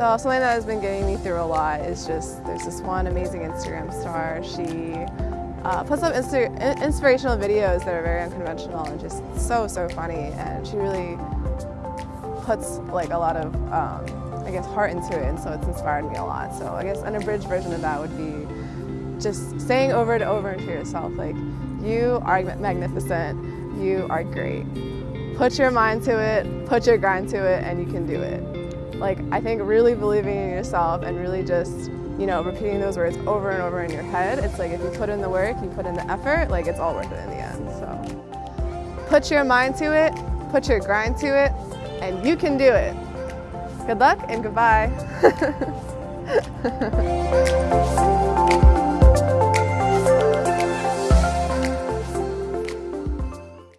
So something that has been getting me through a lot is just, there's this one amazing Instagram star. She uh, puts up inspirational videos that are very unconventional and just so, so funny. And she really puts like a lot of, um, I guess, heart into it. And so it's inspired me a lot. So I guess an abridged version of that would be just saying over and over to yourself, like, you are magnificent, you are great. Put your mind to it, put your grind to it, and you can do it. Like, I think really believing in yourself and really just, you know, repeating those words over and over in your head, it's like if you put in the work, you put in the effort, like it's all worth it in the end, so. Put your mind to it, put your grind to it, and you can do it. Good luck and goodbye.